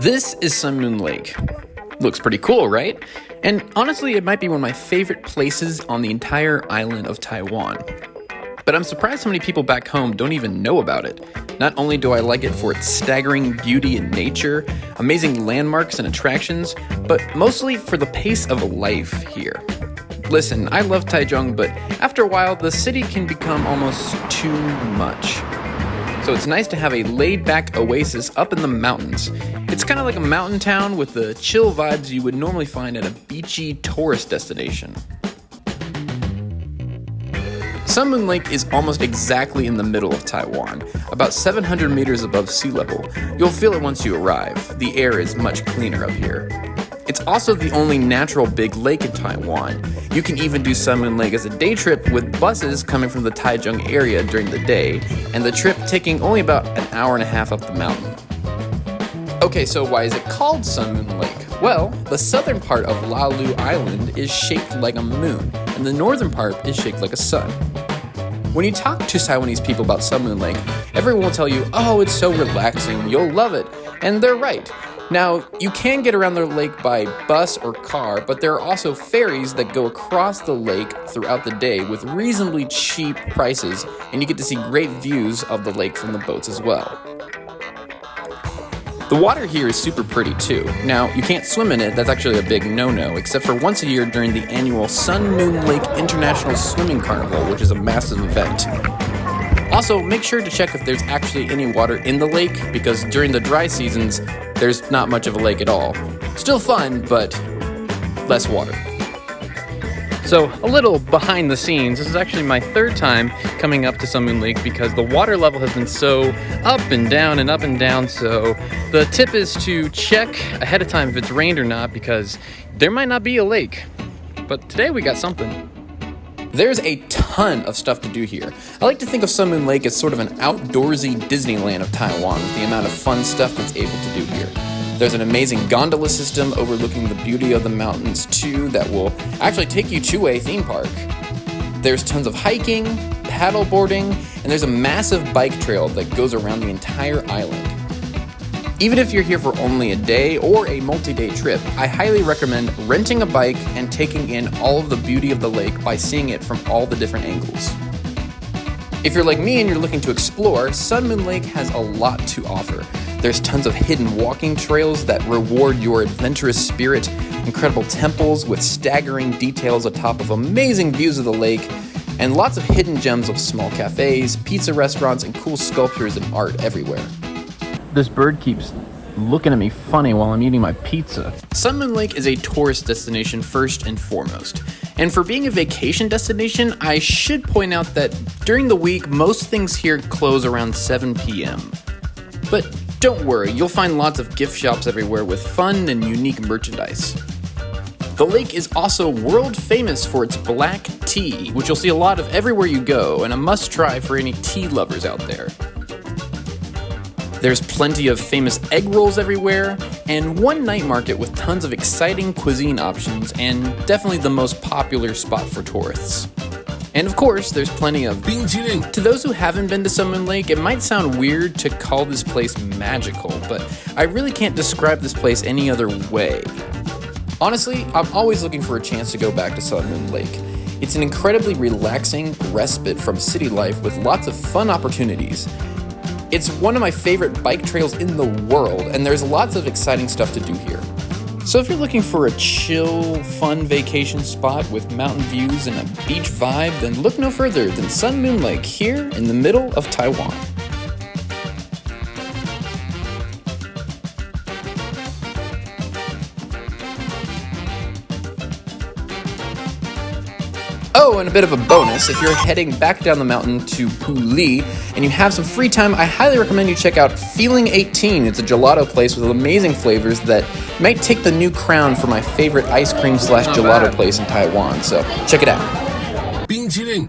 This is Sun Moon Lake. Looks pretty cool, right? And honestly, it might be one of my favorite places on the entire island of Taiwan. But I'm surprised how many people back home don't even know about it. Not only do I like it for its staggering beauty and nature, amazing landmarks and attractions, but mostly for the pace of life here. Listen, I love Taichung, but after a while, the city can become almost too much so it's nice to have a laid back oasis up in the mountains. It's kind of like a mountain town with the chill vibes you would normally find at a beachy tourist destination. Sun Moon Lake is almost exactly in the middle of Taiwan, about 700 meters above sea level. You'll feel it once you arrive. The air is much cleaner up here. Also the only natural big lake in Taiwan. You can even do Sun Moon Lake as a day trip with buses coming from the Taichung area during the day, and the trip taking only about an hour and a half up the mountain. Okay, so why is it called Sun Moon Lake? Well, the southern part of Lalu Island is shaped like a moon, and the northern part is shaped like a sun. When you talk to Taiwanese people about Sun Moon Lake, everyone will tell you, oh, it's so relaxing, you'll love it. And they're right. Now, you can get around the lake by bus or car, but there are also ferries that go across the lake throughout the day with reasonably cheap prices, and you get to see great views of the lake from the boats as well. The water here is super pretty too. Now, you can't swim in it, that's actually a big no no, except for once a year during the annual Sun Moon Lake International Swimming Carnival, which is a massive event. Also, make sure to check if there's actually any water in the lake, because during the dry seasons, there's not much of a lake at all. Still fun, but less water. So, a little behind the scenes, this is actually my third time coming up to Sun Lake because the water level has been so up and down and up and down. So, the tip is to check ahead of time if it's rained or not because there might not be a lake. But today we got something. There's a ton of stuff to do here. I like to think of Sun Moon Lake as sort of an outdoorsy Disneyland of Taiwan with the amount of fun stuff that's able to do here. There's an amazing gondola system overlooking the beauty of the mountains too that will actually take you to a theme park. There's tons of hiking, paddle boarding, and there's a massive bike trail that goes around the entire island. Even if you're here for only a day or a multi-day trip, I highly recommend renting a bike and taking in all of the beauty of the lake by seeing it from all the different angles. If you're like me and you're looking to explore, Sun Moon Lake has a lot to offer. There's tons of hidden walking trails that reward your adventurous spirit, incredible temples with staggering details atop of amazing views of the lake, and lots of hidden gems of small cafes, pizza restaurants, and cool sculptures and art everywhere this bird keeps looking at me funny while I'm eating my pizza. Sun Moon Lake is a tourist destination first and foremost. And for being a vacation destination, I should point out that during the week, most things here close around 7 p.m. But don't worry, you'll find lots of gift shops everywhere with fun and unique merchandise. The lake is also world famous for its black tea, which you'll see a lot of everywhere you go, and a must try for any tea lovers out there. There's plenty of famous egg rolls everywhere, and one night market with tons of exciting cuisine options, and definitely the most popular spot for tourists. And of course, there's plenty of To those who haven't been to Sun Moon Lake, it might sound weird to call this place magical, but I really can't describe this place any other way. Honestly, I'm always looking for a chance to go back to Sun Moon Lake. It's an incredibly relaxing respite from city life with lots of fun opportunities. It's one of my favorite bike trails in the world, and there's lots of exciting stuff to do here. So if you're looking for a chill, fun vacation spot with mountain views and a beach vibe, then look no further than Sun Moon Lake here in the middle of Taiwan. Oh, and a bit of a bonus, if you're heading back down the mountain to Puli and you have some free time, I highly recommend you check out Feeling 18. It's a gelato place with amazing flavors that might take the new crown for my favorite ice cream slash gelato place in Taiwan. So check it out. 冰淇淋